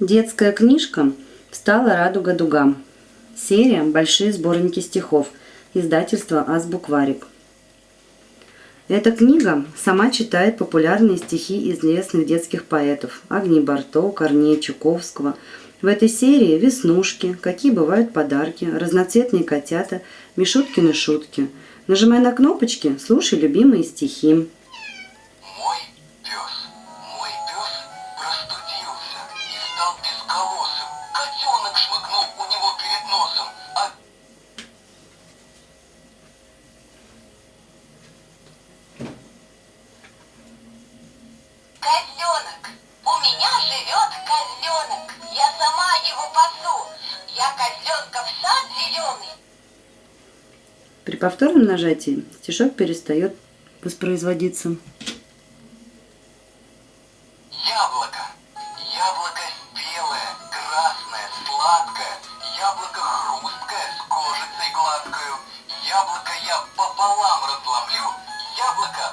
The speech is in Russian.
Детская книжка «Встала радуга дугам». Серия «Большие сборники стихов». Издательство «Азбукварик». Эта книга сама читает популярные стихи известных детских поэтов Агни Барто, Корнея Чуковского. В этой серии веснушки, какие бывают подарки, разноцветные котята, Мишуткины шутки. Нажимай на кнопочки, слушай любимые стихи. Стал безголосым. Котенок шмыгнул у него перед носом, а... Козленок! У меня живет козленок! Я сама его пасу! Я козленка в сад зеленый! При повторном нажатии стишок перестает воспроизводиться. Яблоко я пополам разломлю, яблоко